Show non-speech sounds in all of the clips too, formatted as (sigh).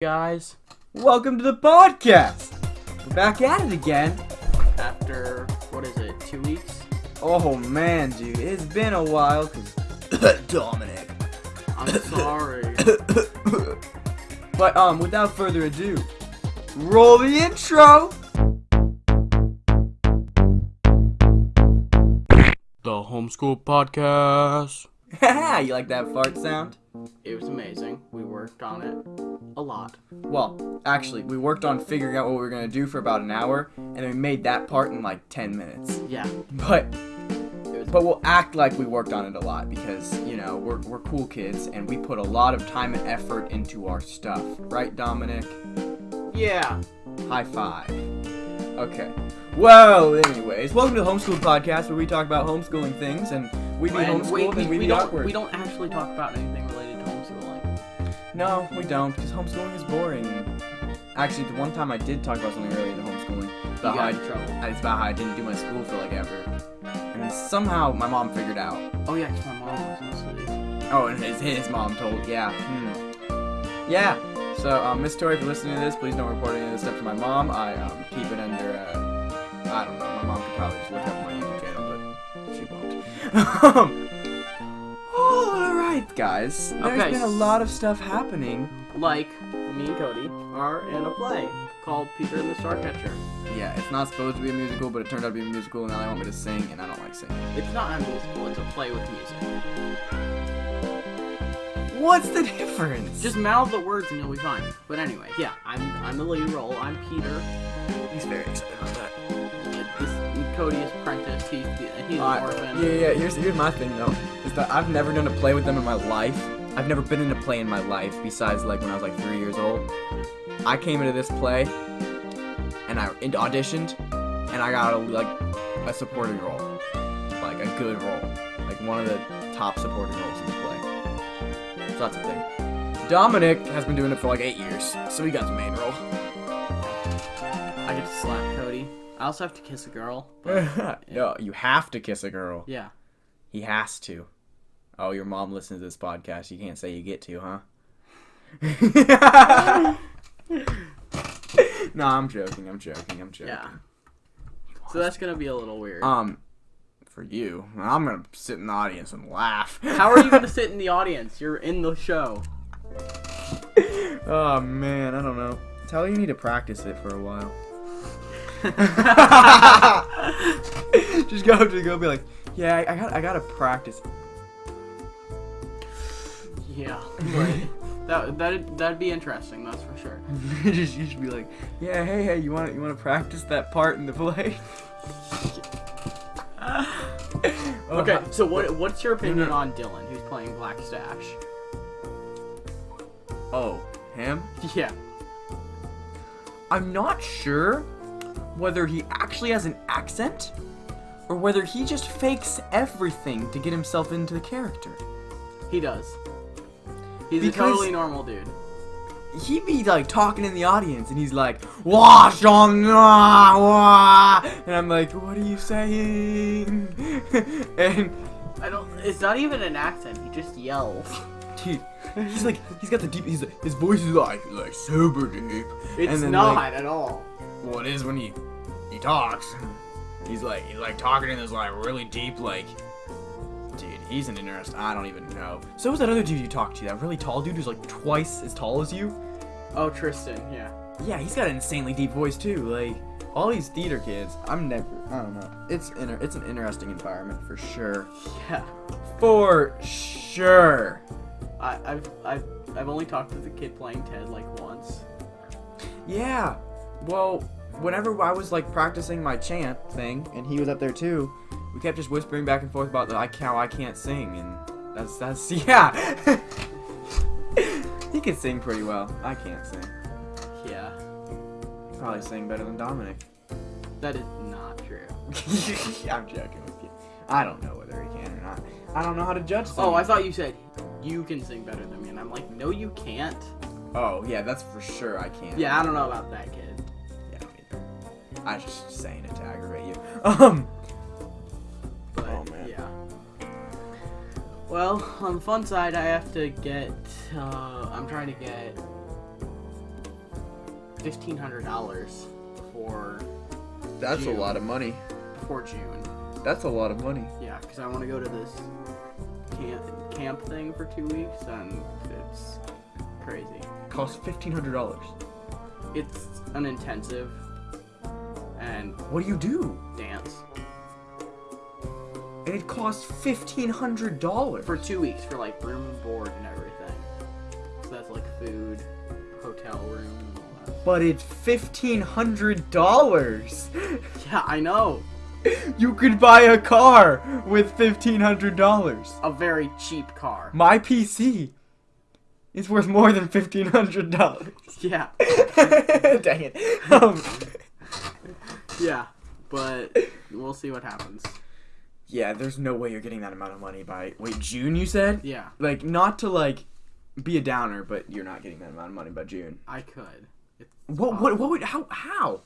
guys. Welcome to the podcast. We're back at it again. After what is it, two weeks? Oh man, dude, it's been a while. Cause (coughs) Dominic. I'm sorry. (coughs) But um, without further ado, roll the intro. the homeschool podcast. (laughs) you like that fart sound? It was amazing. We worked on it a lot. Well, actually, we worked on figuring out what we were gonna do for about an hour, and then we made that part in like 10 minutes. Yeah. But but we'll act like we worked on it a lot because you know we're we're cool kids and we put a lot of time and effort into our stuff, right, Dominic? Yeah. High five. Okay. Well, anyways, welcome to the Homeschool Podcast where we talk about homeschooling things and we be And homeschooled we, we, and we, we be don't awkward. we don't actually talk about anything to. No, we don't because homeschooling is boring. Actually, the one time I did talk about something related to homeschooling, about how I, in trouble. it's about how I didn't do my school for like ever, and somehow my mom figured out. Oh yeah, 'cause my mom was in. Oh, and his his mom told. Yeah. Hmm. Yeah. So, um, Miss Tori, if you're listening to this, please don't report any of this stuff to my mom. I um, keep it under. Uh, I don't know. My mom could probably just look up my YouTube channel, but she won't. (laughs) right, guys. There's Okay. been a lot of stuff happening. Like me and Cody are in a play called Peter and the Starcatcher. Yeah, it's not supposed to be a musical, but it turned out to be a musical, and now they want me to sing, and I don't like singing. It's not a musical. It's a play with music. What's the (laughs) difference? Just mouth the words and you'll be fine. But anyway, yeah, I'm I'm the lead role. I'm Peter. he's very excited about that. This Cody is apprentice. He's he's an Uh, orphan. yeah, yeah. Here's here's my thing though, is that I've never done a play with them in my life. I've never been in a play in my life besides like when I was like three years old. I came into this play, and I and auditioned, and I got a like a supporting role, like a good role, like one of the top supporting roles in the play. So that's the thing. Dominic has been doing it for like eight years, so he got the main role. I get to slap Cody. I also have to kiss a girl. (laughs) But no, you have to kiss a girl. yeah. He has to. Oh, your mom listens to this podcast. You can't say you get to, huh? (laughs) no, I'm joking. I'm joking. I'm joking. Yeah. So that's gonna be a little weird. Um, for you, I'm gonna sit in the audience and laugh. How are you gonna (laughs) sit in the audience? You're in the show. oh man, I don't know. Tell you need to practice it for a while. (laughs) Just go up to go be like, yeah, I, I got, I gotta practice. Yeah. That that that'd be interesting. That's for sure. (laughs) just you should be like, yeah, hey, hey, you want you want to practice that part in the play? (laughs) Okay. So what what's your opinion on Dylan, who's playing Black Stache? Oh, him? Yeah. I'm not sure whether he actually has an accent or whether he just fakes everything to get himself into the character. He does. He's Because- a totally normal dude. He'd be like talking in the audience and he's like, Wash on wah, and I'm like, what are you saying? (laughs) and I don't. It's not even an accent. He just yells. (laughs) dude, he's like, he's got the deep, he's his voice is like, like super deep. It's and then, not like, at all. well, it is when he he talks. He's like he's like talking in this like really deep like. Dude, he's an interest. I don't even know. So was that other dude you talked to? That really tall dude who's like twice as tall as you. Oh, Tristan. Yeah. Yeah, he's got an insanely deep voice too. Like all these theater kids. I'm never. I don't know. It's inter- It's an interesting environment for sure. Yeah. For sure. I, I've I've I've only talked to the kid playing Ted like once. Yeah. Well, whenever I was like practicing my chant thing, and he was up there too, we kept just whispering back and forth about the I how I can't sing, and that's that's (laughs) yeah. he can sing pretty well. I can't sing. Yeah. Probably sing better than Dominic. That is not true. (laughs) I'm joking with you. I don't know whether he can or not. I don't know how to judge. Oh. I thought you said you can sing better than me, and I'm like, no, you can't. Oh yeah, that's for sure. I can't. Yeah, I don't know about that kid. Yeah, me neither. I was just saying it to aggravate you. (laughs) Um. But Oh, man. yeah. Well, on the fun side, I have to get. Uh, I'm trying to get fifteen hundred dollars for That's June. a lot of money. for June. That's a lot of money. Yeah, because I want to go to this camp camp thing for two weeks, and it's crazy. Costs fifteen hundred dollars. It's an intensive and What do you do? dance And it costs fifteen hundred dollars. for two weeks for like room and board and everything. So that's like food, hotel room, all that. But it's fifteen hundred dollars. (laughs) Yeah, I know. (laughs) You could buy a car with fifteen hundred dollars. A very cheap car. My PC is worth more than fifteen hundred dollars. Yeah, (laughs) Dang it. Um, (laughs) yeah, but we'll see what happens. yeah, there's no way you're getting that amount of money by wait June. You said Yeah, like not to like be a downer, but you're not getting that amount of money by June. I could. It's What what what would how how?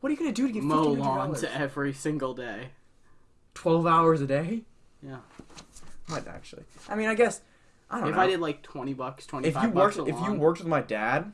What are you gonna do to get mow hundred lawns every single day. Twelve hours a day? Yeah. Might actually. I mean, I guess I don't If know. I did like twenty bucks, twenty if you bucks worked if you worked with my dad,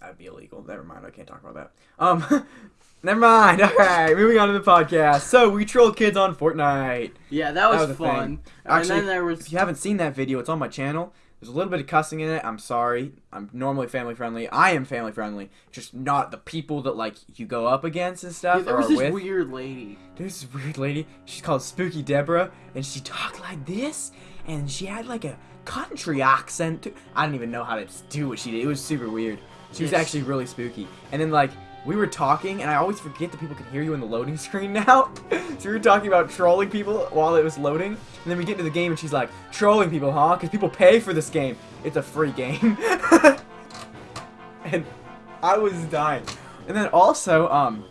that'd be illegal. Never mind. I can't talk about that. Um, (laughs) never mind. (laughs) All right, moving on to the podcast. So we trolled kids on Fortnite. yeah, that was, was fun. Actually, and then there was If you haven't seen that video, it's on my channel. There's a little bit of cussing in it. I'm sorry. I'm normally family friendly. I am family friendly. Just not the people that like you go up against and yeah, stuff there or was this with. weird lady. There's this weird lady. She's called Spooky Deborah, and she talked like this, and she had like a country accent. Too. I didn't even know how to do what she did. It was super weird. She was actually really spooky. And then like we were talking, and I always forget that people can hear you in the loading (laughs) screen now. so we were talking about trolling people while it was loading, and then we get into the game, and she's like, "Trolling people, huh? Because people pay for this game. It's a free game." (laughs) and I was dying. And then also, um,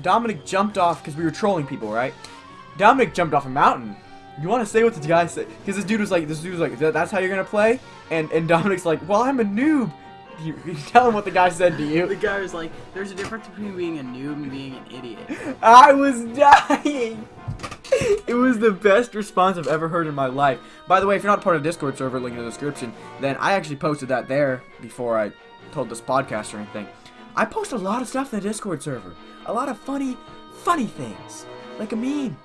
Dominic jumped off because we were trolling people, right? Dominic jumped off a mountain. You want to say what the guy said? Because this dude was like, this dude was like, that's how you're gonna play? And and Dominic's like, well, I'm a noob. (laughs) You, you tell him what the guy said to you. The guy was like, "There's a difference between being a noob and being an idiot." I was dying. It was the best response I've ever heard in my life. By the way, if you're not part of Discord server, link in the description, then I actually posted that there before I told this podcast or anything. I post a lot of stuff in the Discord server. A lot of funny, funny things. Like a meme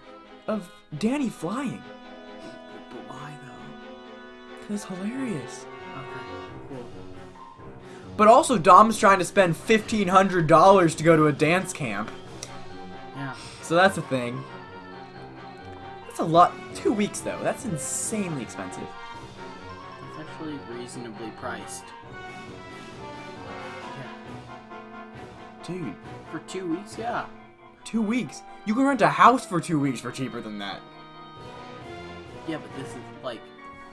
of Danny flying. But why though? It's hilarious. But also, Dom's trying to spend $1,500 to go to a dance camp. Yeah. So that's a thing. That's a lot. Two weeks, though. That's insanely expensive. It's actually reasonably priced. Yeah. Dude, For two weeks, yeah. two weeks. You can rent a house for two weeks for cheaper than that. Yeah, but this is like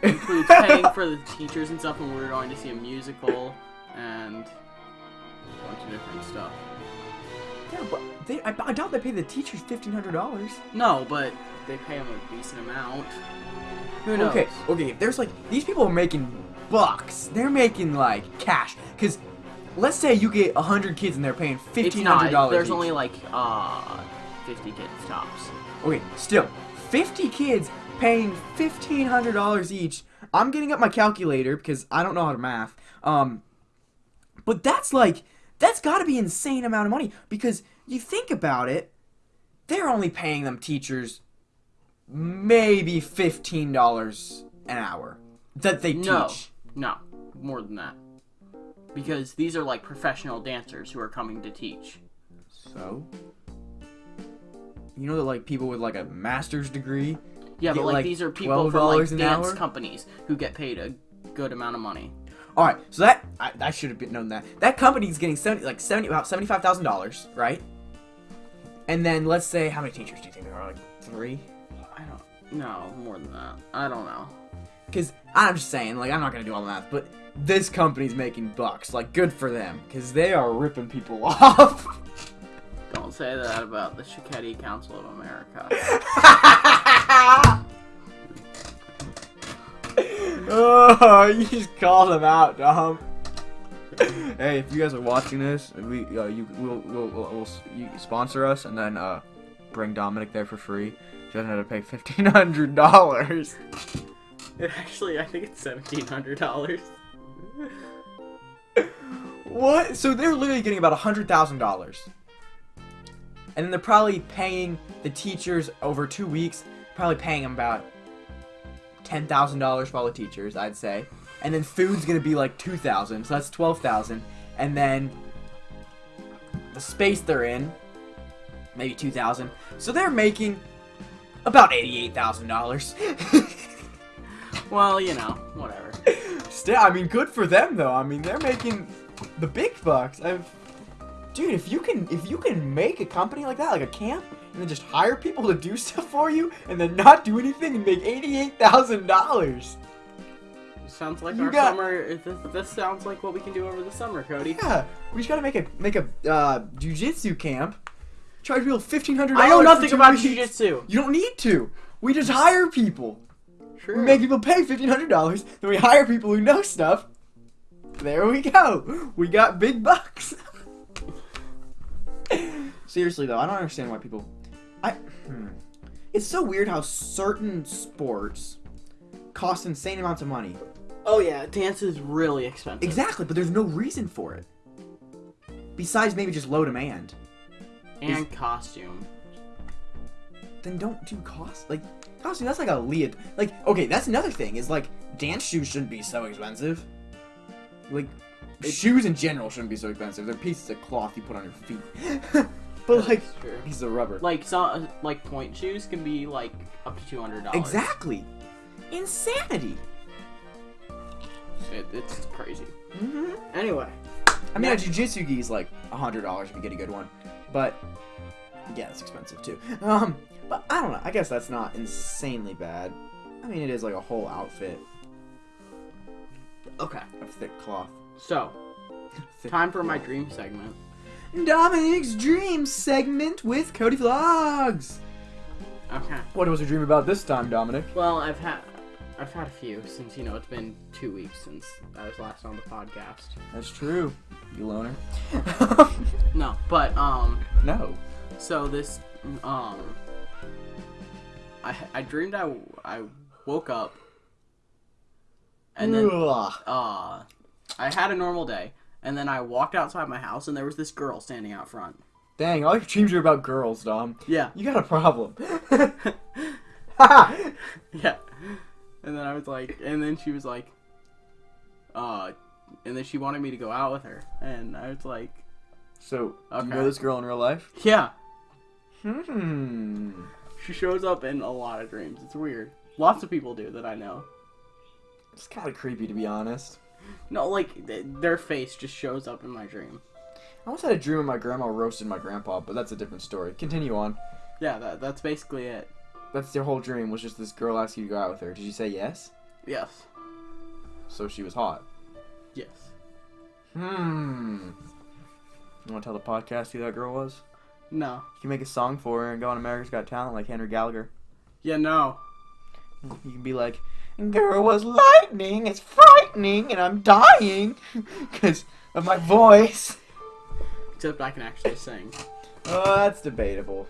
includes paying (laughs) for the teachers and stuff, and we're going to see a musical and a bunch of different stuff. Yeah, but they, I, I doubt they pay the teachers $1,500. No, but they pay them a decent amount. Who knows? Okay, okay, there's like, these people are making bucks. They're making like cash. Because let's say you get 100 kids and they're paying $1,500. not. There's each. only like uh 50 kids tops. Okay, still, 50 kids paying $1,500 each. I'm getting up my calculator because I don't know how to math. Um, but that's like, that's got to be insane amount of money because you think about it, they're only paying them teachers maybe $15 an hour that they No, teach. no, no, more than that. Because these are like professional dancers who are coming to teach. So, you know that like people with like a master's degree Yeah, but like, like, these are people from like dance hour? companies who get paid a good amount of money. All right, so that I, I should have been known that that company's getting seventy like seventy about seventy five thousand dollars, right? And then let's say how many teachers do you think there are? Like three? I don't. No, more than that. I don't know. Because I'm just saying, like I'm not gonna do all the math, but this company's making bucks. Like good for them, because they are ripping people (laughs) off. Don't say that about the Shiketti Council of America. (laughs) oh, you just called him out, Dom. hey, if you guys are watching this, we uh, you will will will will you sponsor us and then uh bring Dominic there for free. She doesn't have to pay fifteen hundred dollars. Actually, I think it's seventeen hundred dollars. What? So they're literally getting about a hundred thousand dollars, and then they're probably paying the teachers over two weeks. Probably paying them about ten thousand dollars for all the teachers, I'd say, and then food's gonna be like two thousand, so that's twelve thousand, and then the space they're in, maybe two thousand. So they're making about eighty-eight thousand dollars. (laughs) Well, you know, whatever. Still, I mean, good for them though. I mean, they're making the big bucks. I've, dude, if you can, if you can make a company like that, like a camp, and then just hire people to do (laughs) stuff for you, and then not do anything and make eighty-eight thousand dollars. Sounds like You our got- summer. This, this sounds like what we can do over the summer, Cody. Yeah, we just gotta make a make a uh, jujitsu camp. Charge people fifteen hundred. I know nothing about jujitsu. You don't need to. We just hire people. Sure. We make people pay fifteen hundred dollars, then we hire people who know stuff. There we go. We got big bucks. (laughs) (laughs) Seriously though, I don't understand why people. I. Hmm. It's so weird how certain sports cost insane amounts of money. Oh yeah, dance is really expensive. Exactly, but there's no reason for it. Besides maybe just low demand. And costume. Then don't do cost. Like costume. That's like a lead. Like okay, that's another thing. Is like dance shoes shouldn't be so expensive. Like shoes in general shouldn't be so expensive. They're pieces of cloth you put on your feet. (laughs) but like That's true. pieces of rubber. Like some like pointe shoes can be like up to two hundred dollars. exactly. Insanity. It, it's crazy. hmm Anyway, I mean, a jujitsu gi is like a hundred dollars if you get a good one, but yeah, it's expensive too. Um, but I don't know. I guess that's not insanely bad. I mean, it is like a whole outfit okay. of thick cloth. So (laughs) Thick time for my dream segment. Dominic's dream segment with Cody Vlogs. Okay. What was your dream about this time, Dominic? Well, I've had I've had a few since you know it's been two weeks since I was last on the podcast. That's true. You loner. (laughs) No, but um, no. so this um, I I dreamed I I woke up and then Ugh. uh, I had a normal day, and then I walked outside my house, and there was this girl standing out front. Dang, all your dreams are about girls, Dom. Yeah, You got a problem. (laughs) (laughs) yeah. And then I was like, and then she was like, uh, and then she wanted me to go out with her, and I was like, so, Okay. you know this girl in real life? yeah. Hmm. She shows up in a lot of dreams. It's weird. Lots of people do that I know. It's kind of creepy, to be honest. No, like th- their face just shows up in my dream. I once had a dream of my grandma roasted my grandpa, but that's a different story. Continue on. Yeah, that that's basically it. That's your whole dream was just this girl asked you to go out with her. Did you say yes? Yes. So she was hot. Yes. Hmm. You want to tell the podcast who that girl was? No. You can make a song for her and go on America's Got Talent like Henry Gallagher. Yeah, no. You can be like, Girl was lightning, it's frightening, and I'm dying (laughs) because of my voice. Except I can actually sing. Oh, that's debatable.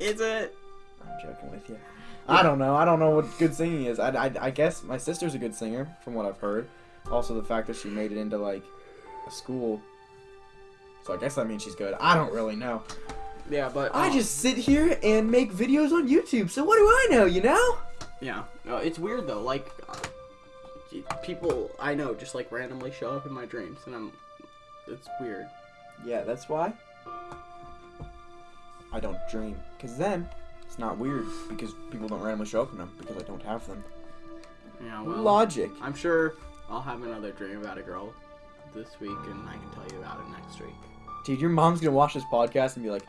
Is it? I'm joking with you. I don't know. I don't know what good singing is. I, I, I guess my sister's a good singer, from what I've heard. Also, the fact that she made it into, like, a school. So I guess that means she's good. I don't really know. Yeah, but I um, just sit here and make videos on YouTube, so what do I know, you know? Yeah, no, it's weird though. Like, people I know just like randomly show up in my dreams, and I'm. It's weird. Yeah, that's why. I don't dream. Because then, it's not weird, because people don't randomly show up in them, because I don't have them. Yeah, well, Logic. I'm sure I'll have another dream about a girl this week, and I can tell you about it next week. Dude, your mom's gonna watch this podcast and be like,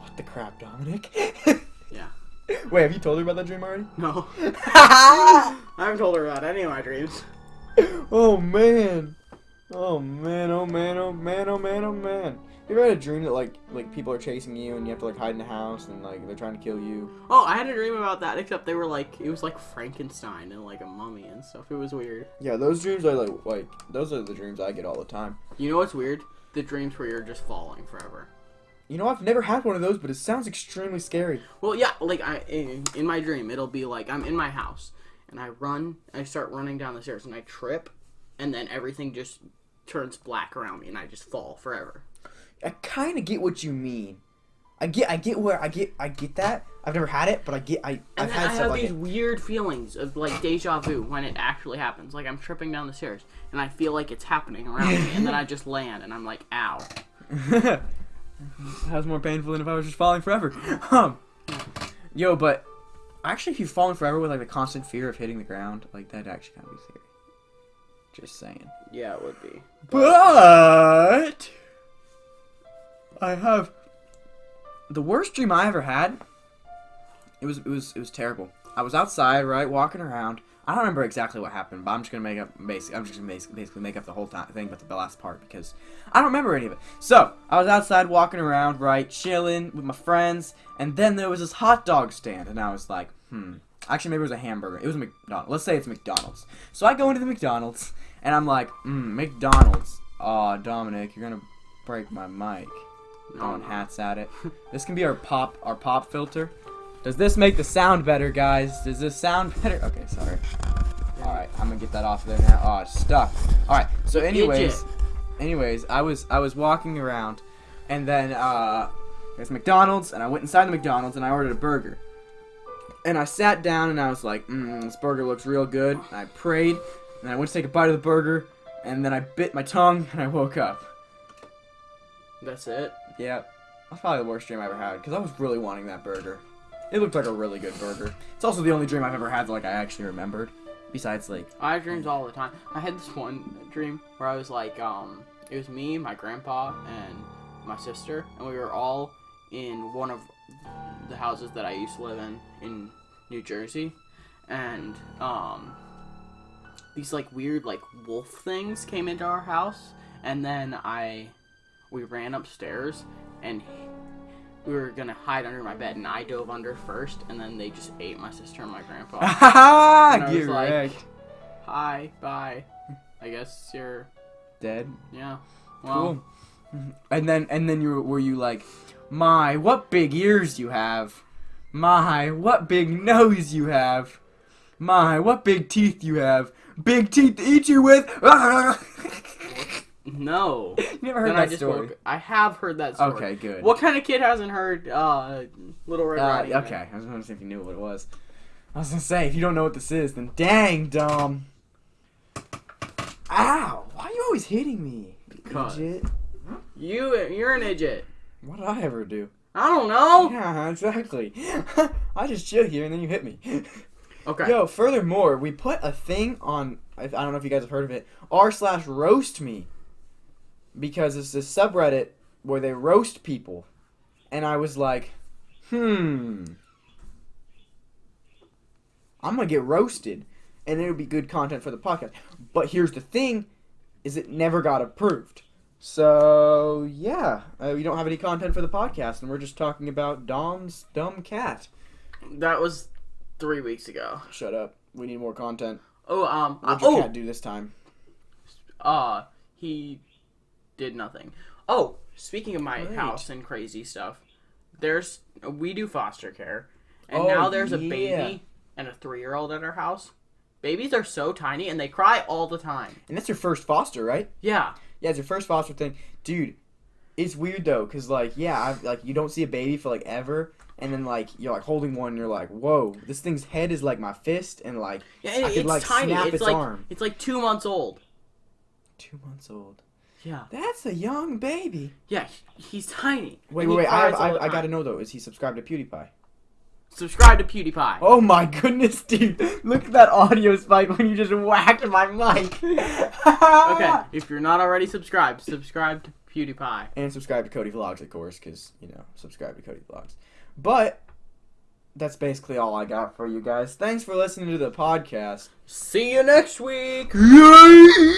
What the crap, Dominic? (laughs) Yeah. (laughs) Wait, have you told her about that dream already? No, (laughs) (laughs) I haven't told her about any of my dreams. oh man. Oh man, oh man, oh man, oh man, oh man. You ever had a dream that like like people are chasing you and you have to like hide in the house and like they're trying to kill you? Oh, I had a dream about that, except they were like it was like Frankenstein and like a mummy and stuff. It was weird. Yeah, those dreams are like like those are the dreams I get all the time. You know what's weird? The dreams where you're just falling forever. You know, I've never had one of those, but it sounds extremely scary. Well, yeah, like I in, in my dream, it'll be like I'm in my house and I run, I start running down the stairs and I trip, and then everything just turns black around me and I just fall forever. I kind of get what you mean. I get, I get where I get, I get that. I've never had it, but I get, I, And I've then had I have like these it. weird feelings of like deja vu when it actually happens. Like I'm tripping down the stairs and I feel like it's happening around me, and then I (laughs) just land and I'm like, ow. (laughs) that was more painful than if I was just falling forever. Um, yo, but actually, if you're falling forever with like the constant fear of hitting the ground, like that actually kind of be scary. Just saying. Yeah, it would be. But I have the worst dream I ever had. It was it was it was terrible. I was outside, right, walking around. I don't remember exactly what happened, but I'm just gonna make up basic. I'm just gonna basically, basically make up the whole time, thing, but the last part because I don't remember any of it. So I was outside walking around, right, chilling with my friends, and then there was this hot dog stand, and I was like, hmm. Actually, maybe it was a hamburger. It was a McDonald's. Let's say it's McDonald's. So I go into the McDonald's, and I'm like, hmm, McDonald's. Aw, Dominic, you're gonna break my mic. Throwing hats at it. This can be our pop, our pop filter. Does this make the sound better, guys? Does this sound better? Okay, sorry. All right, I'm gonna get that off there now. Oh, it's stuck. All right. So, anyways, anyways, I was I was walking around, and then uh, there's McDonald's, and I went inside the McDonald's and I ordered a burger. And I sat down and I was like, mm, this burger looks real good. And I prayed, and I went to take a bite of the burger, and then I bit my tongue (laughs) and I woke up. That's it. Yeah, that's probably the worst dream I ever had because I was really wanting that burger. It looked like a really good burger. It's also the only dream I've ever had that like I actually remembered. Besides, like, I have dreams all the time. I had this one dream where I was like, um, it was me, my grandpa, and my sister, and we were all in one of the houses that I used to live in in New Jersey, and um, these like weird like wolf things came into our house, and then I, we ran upstairs, and we were gonna hide under my bed, and I dove under first, and then they just ate my sister and my grandpa. (laughs) And I get was like- wrecked. Hi, bye. I guess you're Dead. yeah. Well, Cool. And then and then you were, were you like, my what big ears you have, my what big nose you have, my what big teeth you have, big teeth to eat you with. (laughs) no. you (laughs) never heard then that I just story? woke. I have heard that story. Okay, good. What kind of kid hasn't heard uh, Little Red Uh, Riding Hood? okay, I was gonna see if you knew what it was. I was gonna say if you don't know what this is, then dang, dumb. Ow! Why are you always hitting me? Because. Idiot. You, you're an idiot. What did I ever do? I don't know. Yeah, exactly. (laughs) I just chill here and then you hit me. (laughs) Okay. Yo, furthermore, we put a thing on. I I don't know if you guys have heard of it. R slash roast me, because it's this subreddit where they roast people, and I was like, hmm, I'm gonna get roasted, and it would be good content for the podcast. But here's the thing, is it never got approved. So yeah, uh, we don't have any content for the podcast, and we're just talking about Dom's dumb cat. That was three weeks ago. Shut up. We need more content. Oh, um, uh, What'd your oh, cat do this time? uh, he did nothing. Oh, speaking of my Great. house and crazy stuff, there's we do foster care, and Oh, now there's a yeah. baby and a three-year-old at our house. Babies are so tiny and they cry all the time. And that's your first foster, right? Yeah, Yeah, it's your first foster thing, dude. It's weird though, cause like yeah, I've, like you don't see a baby for like ever, and then like you're like holding one, and you're like, whoa, this thing's head is like my fist, and like yeah I could, it's like, tiny. snap it's its like arm. it's like two months old. two months old. Yeah, That's a young baby. yeah, he- he's tiny. Wait, wait, wait. I, have, I, I gotta know though. Is he subscribed to PewDiePie? Subscribe to PewDiePie. Oh my goodness, dude! Look at that audio spike when you just whacked my mic. (laughs) Okay, if you're not already subscribed, subscribe to PewDiePie. And subscribe to Cody Vlogs, of course, because, you know, subscribe to Cody Vlogs. But, that's basically all I got for you guys. Thanks for listening to the podcast. See you next week. Yay!